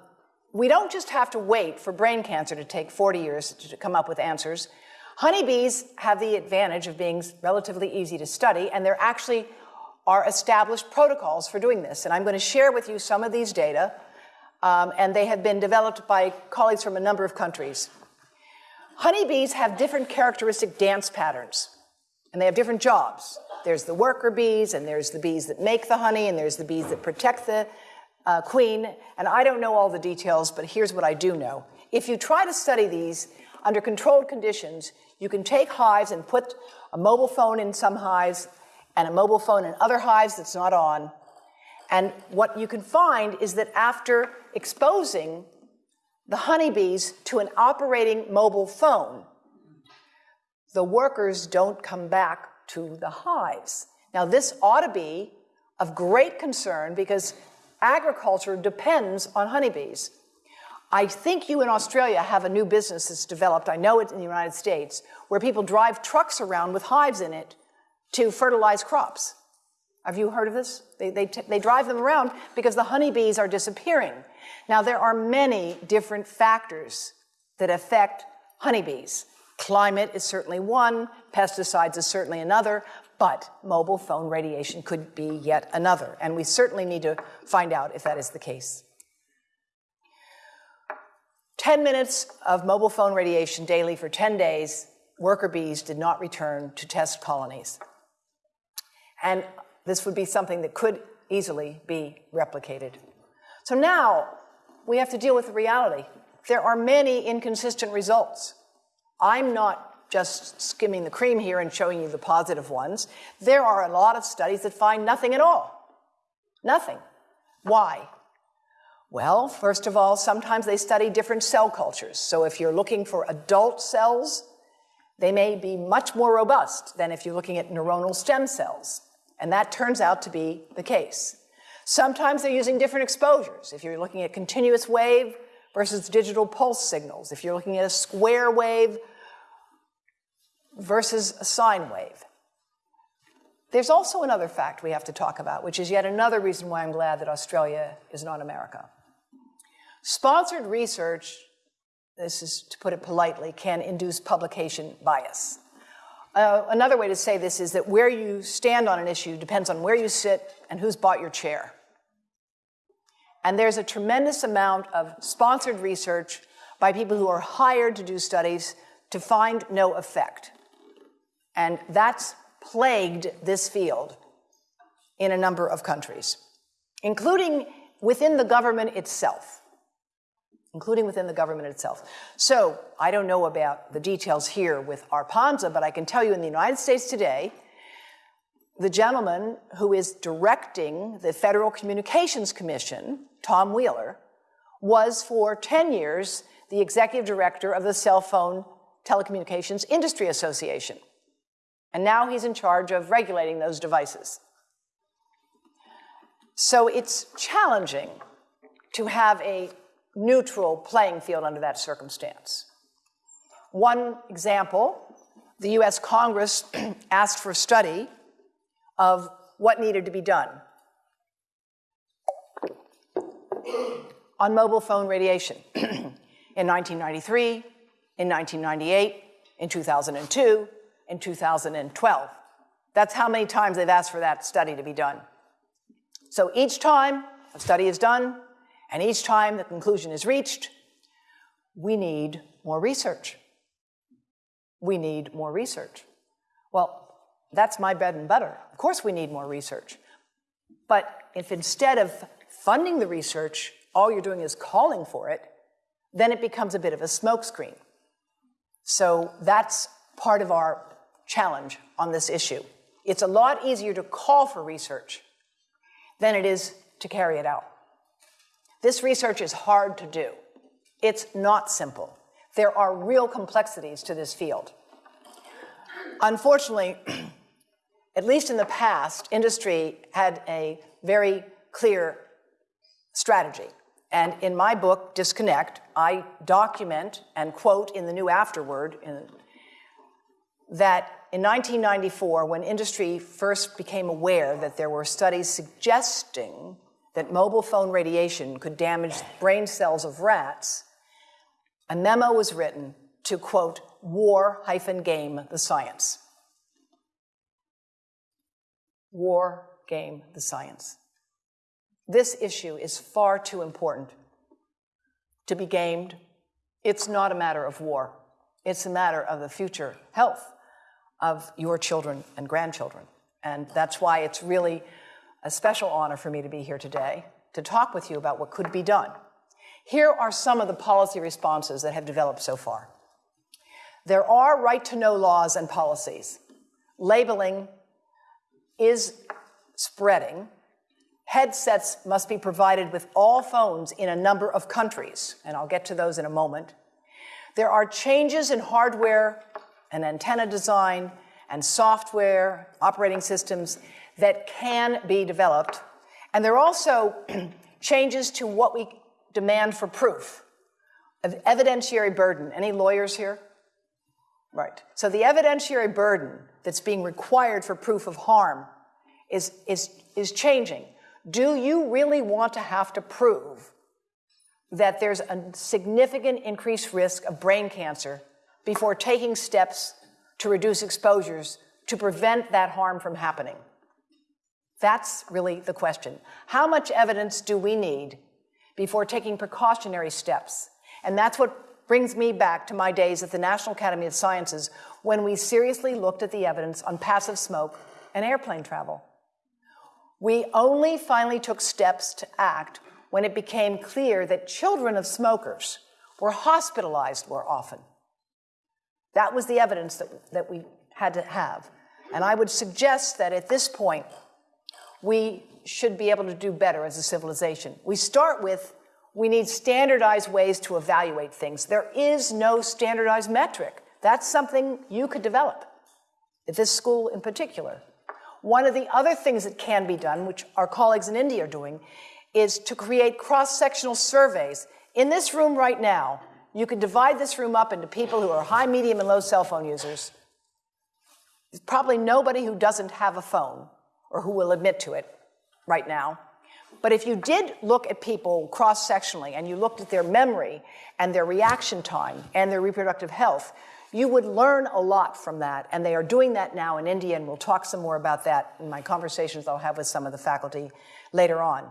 we don't just have to wait for brain cancer to take 40 years to come up with answers. Honeybees have the advantage of being relatively easy to study, and there actually are established protocols for doing this. And I'm going to share with you some of these data, um, and they have been developed by colleagues from a number of countries. Honeybees have different characteristic dance patterns, and they have different jobs. There's the worker bees, and there's the bees that make the honey, and there's the bees that protect the uh, queen, and I don't know all the details, but here's what I do know. If you try to study these under controlled conditions, you can take hives and put a mobile phone in some hives and a mobile phone in other hives that's not on. And what you can find is that after exposing the honeybees to an operating mobile phone, the workers don't come back to the hives. Now, this ought to be of great concern because agriculture depends on honeybees. I think you in Australia have a new business that's developed, I know it in the United States, where people drive trucks around with hives in it to fertilize crops. Have you heard of this? They, they, they drive them around because the honeybees are disappearing. Now, there are many different factors that affect honeybees. Climate is certainly one, pesticides is certainly another, but mobile phone radiation could be yet another, and we certainly need to find out if that is the case. 10 minutes of mobile phone radiation daily for 10 days, worker bees did not return to test colonies. And this would be something that could easily be replicated. So now we have to deal with the reality. There are many inconsistent results. I'm not just skimming the cream here and showing you the positive ones. There are a lot of studies that find nothing at all. Nothing. Why? Well, first of all, sometimes they study different cell cultures. So if you're looking for adult cells, they may be much more robust than if you're looking at neuronal stem cells. And that turns out to be the case. Sometimes they're using different exposures. If you're looking at continuous wave versus digital pulse signals, if you're looking at a square wave versus a sine wave. There's also another fact we have to talk about, which is yet another reason why I'm glad that Australia is not America. Sponsored research, this is to put it politely, can induce publication bias. Uh, another way to say this is that where you stand on an issue depends on where you sit and who's bought your chair. And there's a tremendous amount of sponsored research by people who are hired to do studies to find no effect. And that's plagued this field in a number of countries, including within the government itself. Including within the government itself. So, I don't know about the details here with ARPANSA, but I can tell you in the United States today, the gentleman who is directing the Federal Communications Commission, Tom Wheeler, was for 10 years the executive director of the Cell Phone Telecommunications Industry Association. And now he's in charge of regulating those devices. So it's challenging to have a neutral playing field under that circumstance. One example the US Congress asked for a study of what needed to be done on mobile phone radiation in 1993, in 1998, in 2002, in 2012. That's how many times they've asked for that study to be done. So each time a study is done, and each time the conclusion is reached, we need more research. We need more research. Well, that's my bread and butter. Of course, we need more research. But if instead of funding the research, all you're doing is calling for it, then it becomes a bit of a smokescreen. So that's part of our challenge on this issue. It's a lot easier to call for research than it is to carry it out. This research is hard to do. It's not simple. There are real complexities to this field. Unfortunately, at least in the past, industry had a very clear strategy. And in my book, Disconnect, I document and quote in the new afterword in, that in 1994, when industry first became aware that there were studies suggesting that mobile phone radiation could damage brain cells of rats, a memo was written to quote, war hyphen game the science. War game the science. This issue is far too important to be gamed. It's not a matter of war. It's a matter of the future health of your children and grandchildren. And that's why it's really a special honor for me to be here today to talk with you about what could be done. Here are some of the policy responses that have developed so far. There are right to know laws and policies. Labeling is spreading Headsets must be provided with all phones in a number of countries, and I'll get to those in a moment. There are changes in hardware and antenna design and software, operating systems that can be developed. And there are also changes to what we demand for proof of evidentiary burden. Any lawyers here? Right. So the evidentiary burden that's being required for proof of harm is, is, is changing. Do you really want to have to prove that there's a significant increased risk of brain cancer before taking steps to reduce exposures to prevent that harm from happening? That's really the question. How much evidence do we need before taking precautionary steps? And that's what brings me back to my days at the National Academy of Sciences when we seriously looked at the evidence on passive smoke and airplane travel. We only finally took steps to act when it became clear that children of smokers were hospitalized more often. That was the evidence that, that we had to have. And I would suggest that at this point, we should be able to do better as a civilization. We start with we need standardized ways to evaluate things. There is no standardized metric. That's something you could develop, at this school in particular. One of the other things that can be done, which our colleagues in India are doing, is to create cross-sectional surveys. In this room right now, you could divide this room up into people who are high, medium, and low cell phone users. There's probably nobody who doesn't have a phone or who will admit to it right now. But if you did look at people cross-sectionally and you looked at their memory and their reaction time and their reproductive health, you would learn a lot from that, and they are doing that now in India, and we'll talk some more about that in my conversations I'll have with some of the faculty later on.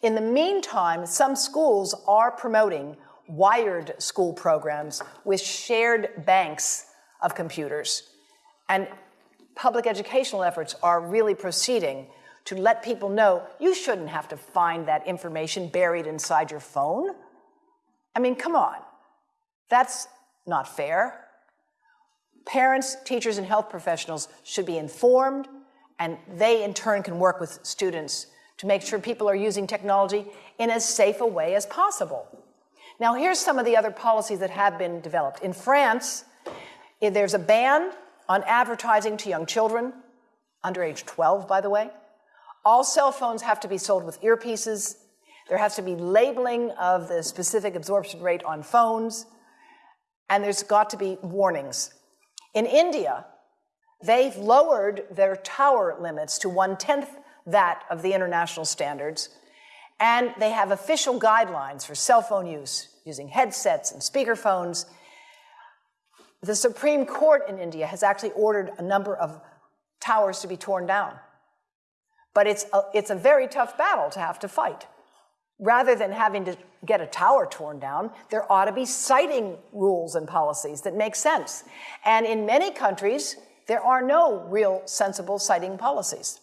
In the meantime, some schools are promoting wired school programs with shared banks of computers. And public educational efforts are really proceeding to let people know you shouldn't have to find that information buried inside your phone. I mean, come on. That's not fair. Parents, teachers, and health professionals should be informed, and they in turn can work with students to make sure people are using technology in as safe a way as possible. Now, here's some of the other policies that have been developed. In France, there's a ban on advertising to young children, under age 12, by the way. All cell phones have to be sold with earpieces. There has to be labeling of the specific absorption rate on phones. And there's got to be warnings in India, they've lowered their tower limits to one tenth that of the international standards, and they have official guidelines for cell phone use using headsets and speakerphones. The Supreme Court in India has actually ordered a number of towers to be torn down. But it's a, it's a very tough battle to have to fight rather than having to get a tower torn down, there ought to be siting rules and policies that make sense. And in many countries, there are no real sensible siting policies.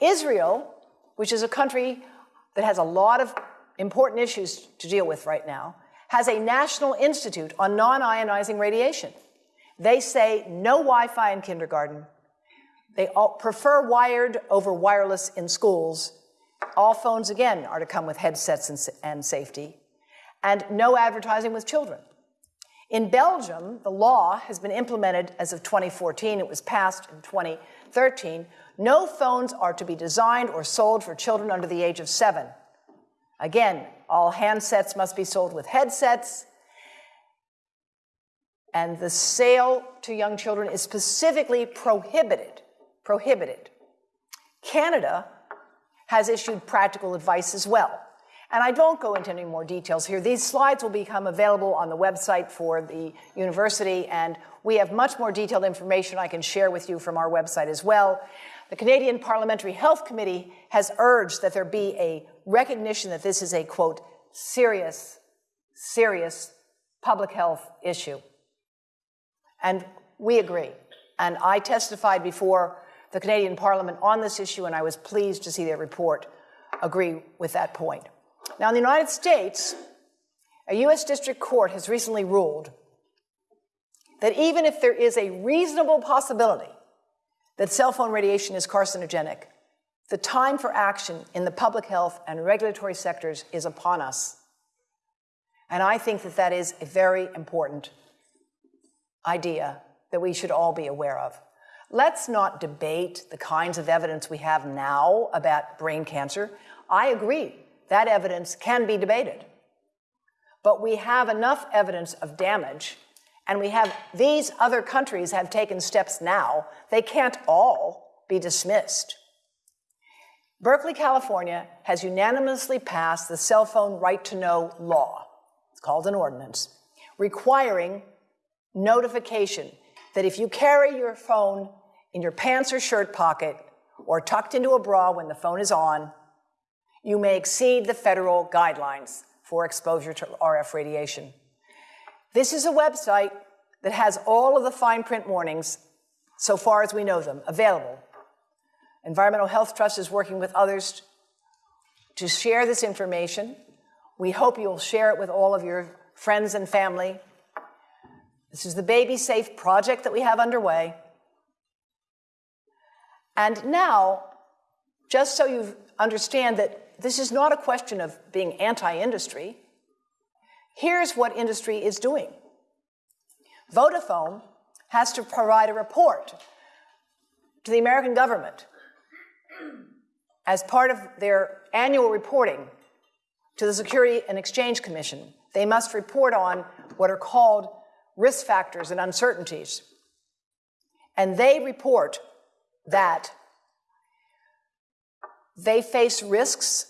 Israel, which is a country that has a lot of important issues to deal with right now, has a National Institute on non ionizing radiation. They say no Wi Fi in kindergarten. They prefer wired over wireless in schools. All phones, again, are to come with headsets and, and safety. And no advertising with children. In Belgium, the law has been implemented as of 2014. It was passed in 2013. No phones are to be designed or sold for children under the age of seven. Again, all handsets must be sold with headsets. And the sale to young children is specifically prohibited. Prohibited. Canada has issued practical advice as well. And I don't go into any more details here. These slides will become available on the website for the university, and we have much more detailed information I can share with you from our website as well. The Canadian Parliamentary Health Committee has urged that there be a recognition that this is a, quote, serious, serious public health issue. And we agree. And I testified before the Canadian Parliament on this issue, and I was pleased to see their report agree with that point. Now, in the United States, a U.S. District Court has recently ruled that even if there is a reasonable possibility that cell phone radiation is carcinogenic, the time for action in the public health and regulatory sectors is upon us. And I think that that is a very important idea that we should all be aware of. Let's not debate the kinds of evidence we have now about brain cancer. I agree that evidence can be debated. But we have enough evidence of damage, and we have these other countries have taken steps now. They can't all be dismissed. Berkeley, California has unanimously passed the cell phone right to know law. It's called an ordinance, requiring notification that if you carry your phone in your pants or shirt pocket or tucked into a bra when the phone is on, you may exceed the federal guidelines for exposure to RF radiation. This is a website that has all of the fine print warnings, so far as we know them, available. Environmental Health Trust is working with others to share this information. We hope you'll share it with all of your friends and family. This is the Baby Safe project that we have underway. And now, just so you understand that this is not a question of being anti industry. Here's what industry is doing Vodafone has to provide a report to the American government as part of their annual reporting to the Security and Exchange Commission. They must report on what are called risk factors and uncertainties. And they report that they face risks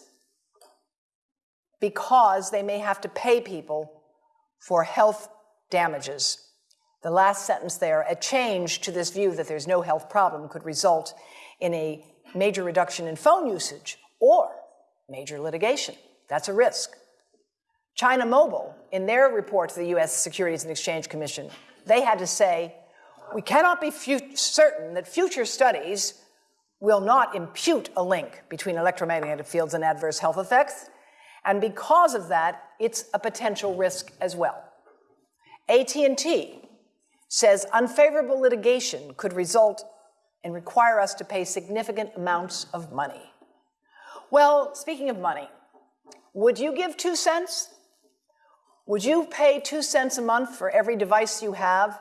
because they may have to pay people for health damages. The last sentence there, a change to this view that there's no health problem could result in a major reduction in phone usage or major litigation. That's a risk. China Mobile, in their report to the US Securities and Exchange Commission, they had to say, we cannot be certain that future studies will not impute a link between electromagnetic fields and adverse health effects, and because of that, it's a potential risk as well. AT&T says unfavorable litigation could result and require us to pay significant amounts of money. Well, speaking of money, would you give two cents? Would you pay two cents a month for every device you have,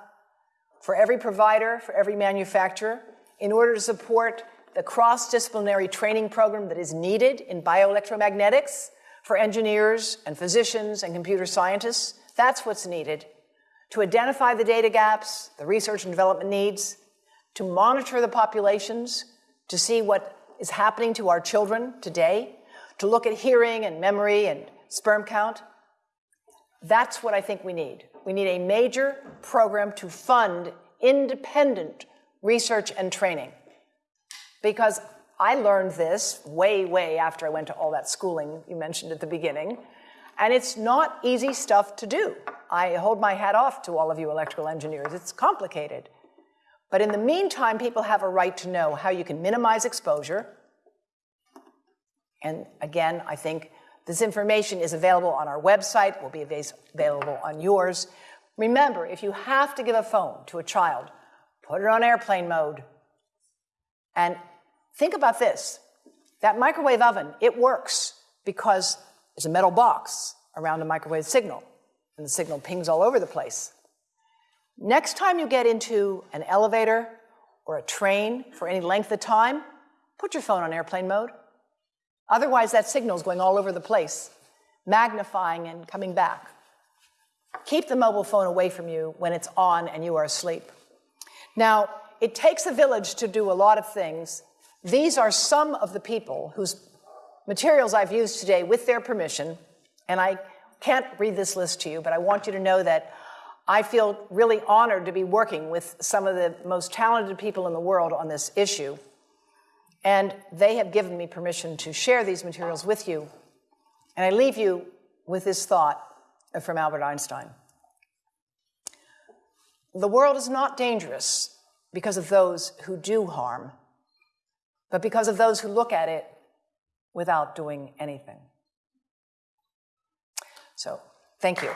for every provider, for every manufacturer, in order to support the cross disciplinary training program that is needed in bioelectromagnetics for engineers and physicians and computer scientists. That's what's needed to identify the data gaps, the research and development needs, to monitor the populations, to see what is happening to our children today, to look at hearing and memory and sperm count. That's what I think we need. We need a major program to fund independent research and training. Because I learned this way, way after I went to all that schooling you mentioned at the beginning. And it's not easy stuff to do. I hold my hat off to all of you electrical engineers. It's complicated. But in the meantime, people have a right to know how you can minimize exposure. And again, I think This information is available on our website, will be available on yours. Remember, if you have to give a phone to a child, put it on airplane mode. And think about this that microwave oven, it works because there's a metal box around a microwave signal, and the signal pings all over the place. Next time you get into an elevator or a train for any length of time, put your phone on airplane mode. Otherwise, that signal is going all over the place, magnifying and coming back. Keep the mobile phone away from you when it's on and you are asleep. Now, it takes a village to do a lot of things. These are some of the people whose materials I've used today with their permission, and I can't read this list to you, but I want you to know that I feel really honored to be working with some of the most talented people in the world on this issue. And they have given me permission to share these materials with you. And I leave you with this thought from Albert Einstein The world is not dangerous because of those who do harm, but because of those who look at it without doing anything. So, thank you.